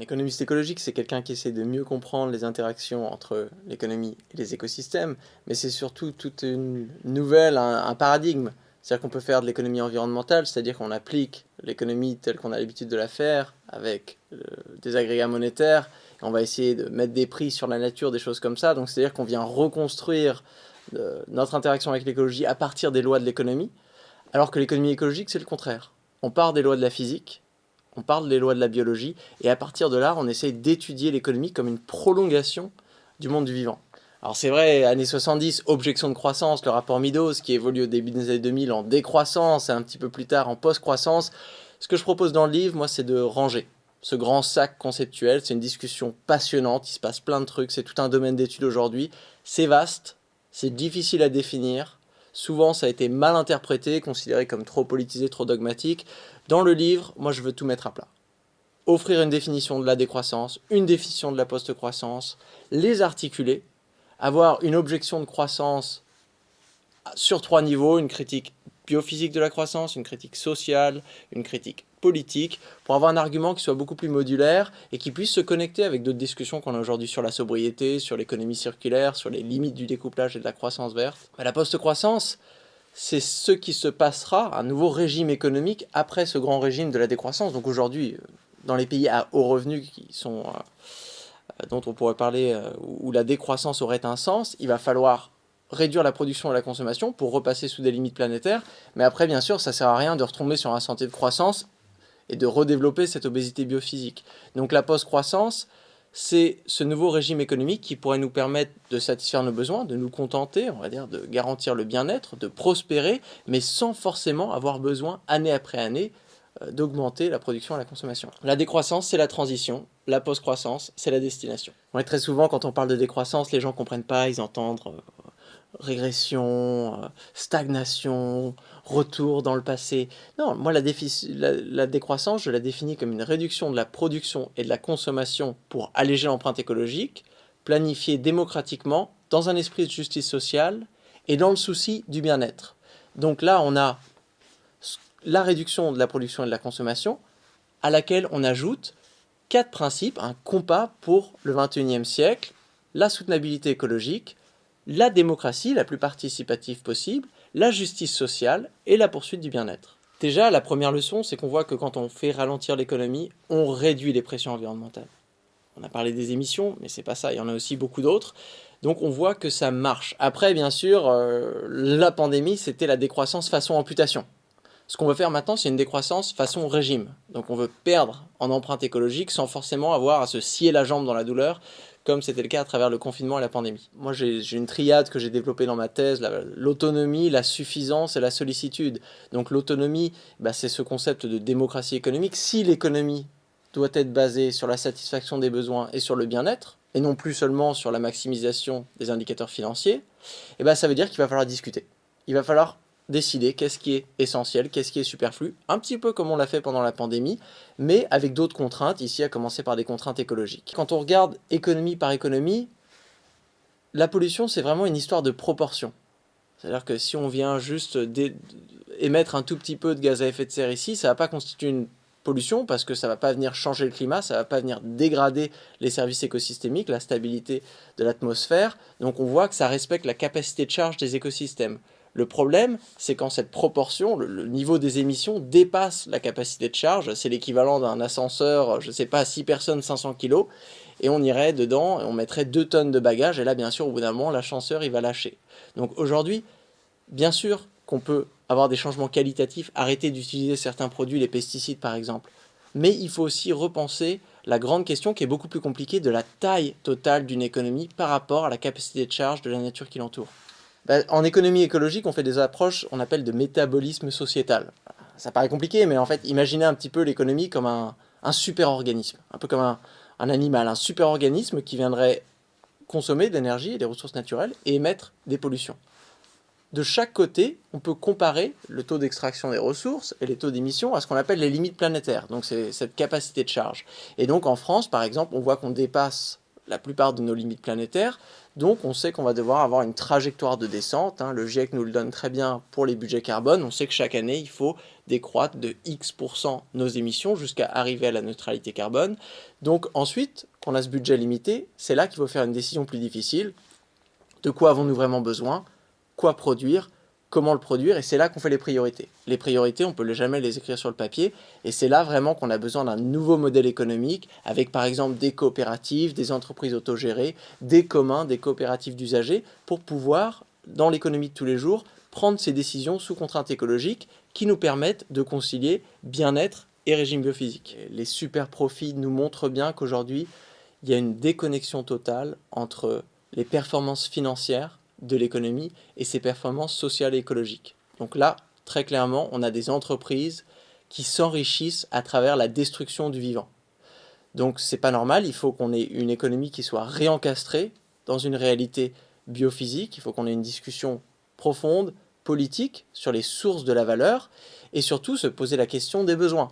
Un économiste écologique, c'est quelqu'un qui essaie de mieux comprendre les interactions entre l'économie et les écosystèmes, mais c'est surtout toute une nouvelle, un, paradigme. C'est-à-dire qu'on peut faire de l'économie environnementale, c'est-à-dire qu'on applique l'économie telle qu'on a l'habitude de la faire, avec euh, des agrégats monétaires, et on va essayer de mettre des prix sur la nature, des choses comme ça. Donc c'est-à-dire qu'on vient reconstruire euh, notre interaction avec l'écologie à partir des lois de l'économie, alors que l'économie écologique, c'est le contraire. On part des lois de la physique, on parle des lois de la biologie, et à partir de là, on essaye d'étudier l'économie comme une prolongation du monde du vivant. Alors c'est vrai, années 70, objection de croissance, le rapport Midos qui évolue au début des années 2000 en décroissance et un petit peu plus tard en post-croissance. Ce que je propose dans le livre, moi, c'est de ranger ce grand sac conceptuel. C'est une discussion passionnante, il se passe plein de trucs, c'est tout un domaine d'étude aujourd'hui. C'est vaste, c'est difficile à définir, souvent ça a été mal interprété, considéré comme trop politisé, trop dogmatique. Dans le livre, moi je veux tout mettre à plat. Offrir une définition de la décroissance, une définition de la post-croissance, les articuler, avoir une objection de croissance sur trois niveaux, une critique biophysique de la croissance, une critique sociale, une critique politique, pour avoir un argument qui soit beaucoup plus modulaire et qui puisse se connecter avec d'autres discussions qu'on a aujourd'hui sur la sobriété, sur l'économie circulaire, sur les limites du découplage et de la croissance verte. la post-croissance, c'est ce qui se passera, un nouveau régime économique après ce grand régime de la décroissance. Donc aujourd'hui, euh, dans les pays à haut revenu qui sont, euh, euh, dont on pourrait parler, où la décroissance aurait un sens, il va falloir réduire la production et la consommation pour repasser sous des limites planétaires. Mais après, bien sûr, ça ne sert à rien de retomber sur un santé de croissance et de redévelopper cette obésité biophysique. Donc la post-croissance, c'est ce nouveau régime économique qui pourrait nous permettre de satisfaire nos besoins, de nous contenter, on va dire, de garantir le bien-être, de prospérer, mais sans forcément avoir besoin, année après année, euh, d'augmenter la production et la consommation. La décroissance, c'est la transition. La post-croissance, c'est la destination. très souvent, quand on parle de décroissance, les gens ne comprennent pas, ils entendent euh, régression, euh, stagnation, retour dans le passé. Non, moi la, la, décroissance, je la définis comme une réduction de la production et de la consommation pour alléger l'empreinte écologique, planifiée démocratiquement, dans un esprit de justice sociale et dans le souci du bien-être. Donc là, on a la réduction de la production et de la consommation, à laquelle on ajoute quatre principes, un compas pour le 21e siècle, la soutenabilité écologique, la démocratie la plus participative possible, la justice sociale et la poursuite du bien-être. Déjà, la première leçon, c'est qu'on voit que quand on fait ralentir l'économie, on réduit les pressions environnementales. On a parlé des émissions, mais c'est pas ça, il y en a aussi beaucoup d'autres. Donc on voit que ça marche. Après, bien sûr, euh, la pandémie, c'était la décroissance façon amputation. Ce qu'on veut faire maintenant, c'est une décroissance façon régime. Donc on veut perdre en empreinte écologique sans forcément avoir à se scier la jambe dans la douleur, comme c'était le cas à travers le confinement et la pandémie. Moi, j'ai une triade que j'ai développée dans ma thèse, l'autonomie, la, suffisance et la sollicitude. Donc l'autonomie, bah, c'est ce concept de démocratie économique. Si l'économie doit être basée sur la satisfaction des besoins et sur le bien-être, et non plus seulement sur la maximisation des indicateurs financiers, eh ben, ça veut dire qu'il va falloir discuter. Il va falloir décider qu'est-ce qui est essentiel, qu'est-ce qui est superflu, un petit peu comme on l'a fait pendant la pandémie, mais avec d'autres contraintes, ici à commencer par des contraintes écologiques. Quand on regarde économie par économie, la pollution c'est vraiment une histoire de proportion. C'est-à-dire que si on vient juste émettre un tout petit peu de gaz à effet de serre ici, ça ne va pas constituer une pollution parce que ça ne va pas venir changer le climat, ça ne va pas venir dégrader les services écosystémiques, la stabilité de l'atmosphère. Donc on voit que ça respecte la capacité de charge des écosystèmes. Le problème, c'est quand cette proportion, le, niveau des émissions dépasse la capacité de charge, c'est l'équivalent d'un ascenseur, je ne sais pas, 6 personnes, 500 kg, et on irait dedans, et on mettrait 2 tonnes de bagages, et là, bien sûr, au bout d'un moment, l'ascenseur, il va lâcher. Donc aujourd'hui, bien sûr qu'on peut avoir des changements qualitatifs, arrêter d'utiliser certains produits, les pesticides par exemple, mais il faut aussi repenser la grande question qui est beaucoup plus compliquée de la taille totale d'une économie par rapport à la capacité de charge de la nature qui l'entoure. Bah, en économie écologique, on fait des approches on appelle de métabolisme sociétal. Ça paraît compliqué, mais en fait, imaginez un petit peu l'économie comme un, super-organisme, un peu comme un, animal, un super-organisme qui viendrait consommer de l'énergie et des ressources naturelles et émettre des pollutions. De chaque côté, on peut comparer le taux d'extraction des ressources et les taux d'émission à ce qu'on appelle les limites planétaires, donc c'est cette capacité de charge. Et donc en France, par exemple, on voit qu'on dépasse la plupart de nos limites planétaires. Donc on sait qu'on va devoir avoir une trajectoire de descente. Hein. Le GIEC nous le donne très bien pour les budgets carbone. On sait que chaque année, il faut décroître de X% nos émissions jusqu'à arriver à la neutralité carbone. Donc ensuite, qu'on a ce budget limité, c'est là qu'il faut faire une décision plus difficile. De quoi avons-nous vraiment besoin? Quoi produire? Comment le produire, et c'est là qu'on fait les priorités. Les priorités, on peut jamais les écrire sur le papier, et c'est là vraiment qu'on a besoin d'un nouveau modèle économique, avec par exemple des coopératives, des entreprises autogérées, des communs, des coopératives d'usagers, pour pouvoir, dans l'économie de tous les jours, prendre ces décisions sous contrainte écologique qui nous permettent de concilier bien-être et régime biophysique. Les super profits nous montrent bien qu'aujourd'hui, il y a une déconnexion totale entre les performances financières de l'économie et ses performances sociales et écologiques. Donc là, très clairement, on a des entreprises qui s'enrichissent à travers la destruction du vivant. Donc c'est pas normal, il faut qu'on ait une économie qui soit réencastrée dans une réalité biophysique, il faut qu'on ait une discussion profonde, politique, sur les sources de la valeur, et surtout se poser la question des besoins.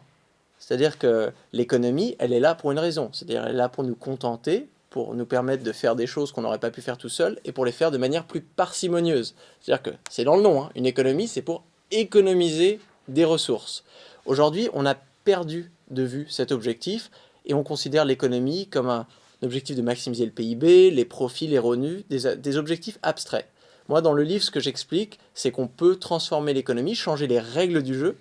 C'est-à-dire que l'économie, elle est là pour une raison, c'est-à-dire elle est là pour nous contenter, pour nous permettre de faire des choses qu'on n'aurait pas pu faire tout seul et pour les faire de manière plus parcimonieuse. C'est-à-dire que c'est dans le nom, hein, une économie, c'est pour économiser des ressources. Aujourd'hui, on a perdu de vue cet objectif et on considère l'économie comme un objectif de maximiser le PIB, les profits, les revenus, des, des objectifs abstraits. Moi, dans le livre, ce que j'explique, c'est qu'on peut transformer l'économie, changer les règles du jeu,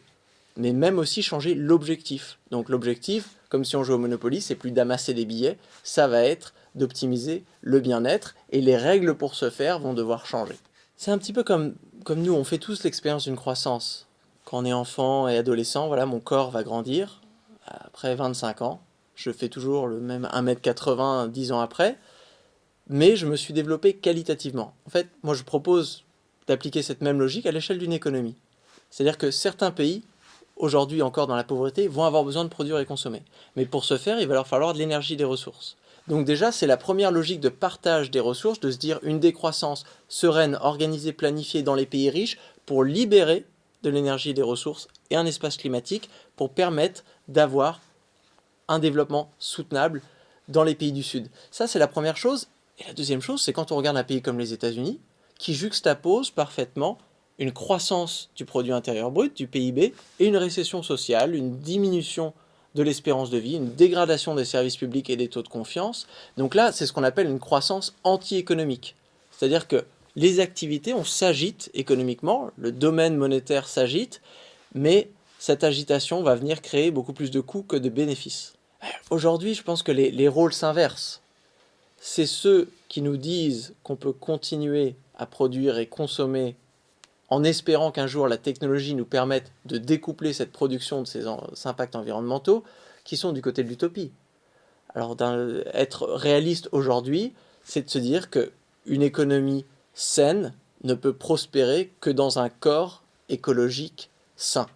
mais même aussi changer l'objectif. Donc l'objectif, comme si on jouait au Monopoly, c'est plus d'amasser des billets, ça va être d'optimiser le bien-être et les règles pour ce faire vont devoir changer. C'est un petit peu comme, comme nous, on fait tous l'expérience d'une croissance. Quand on est enfant et adolescent, voilà, mon corps va grandir. Après 25 ans, je fais toujours le même 1m80 10 ans après, mais je me suis développé qualitativement. En fait, moi je propose d'appliquer cette même logique à l'échelle d'une économie. C'est-à-dire que certains pays aujourd'hui encore dans la pauvreté, vont avoir besoin de produire et consommer. Mais pour ce faire, il va leur falloir de l'énergie et des ressources. Donc déjà, c'est la première logique de partage des ressources, de se dire une décroissance sereine, organisée, planifiée dans les pays riches pour libérer de l'énergie des ressources et un espace climatique pour permettre d'avoir un développement soutenable dans les pays du Sud. Ça, c'est la première chose. Et la deuxième chose, c'est quand on regarde un pays comme les États-Unis, qui juxtapose parfaitement une croissance du produit intérieur brut, du PIB, et une récession sociale, une diminution de l'espérance de vie, une dégradation des services publics et des taux de confiance. Donc là, c'est ce qu'on appelle une croissance anti-économique. C'est-à-dire que les activités, on s'agite économiquement, le domaine monétaire s'agite, mais cette agitation va venir créer beaucoup plus de coûts que de bénéfices. Aujourd'hui, je pense que les, les rôles s'inversent. C'est ceux qui nous disent qu'on peut continuer à produire et consommer en espérant qu'un jour la technologie nous permette de découpler cette production de ces, impacts environnementaux, qui sont du côté de l'utopie. Alors être réaliste aujourd'hui, c'est de se dire qu'une économie saine ne peut prospérer que dans un corps écologique sain.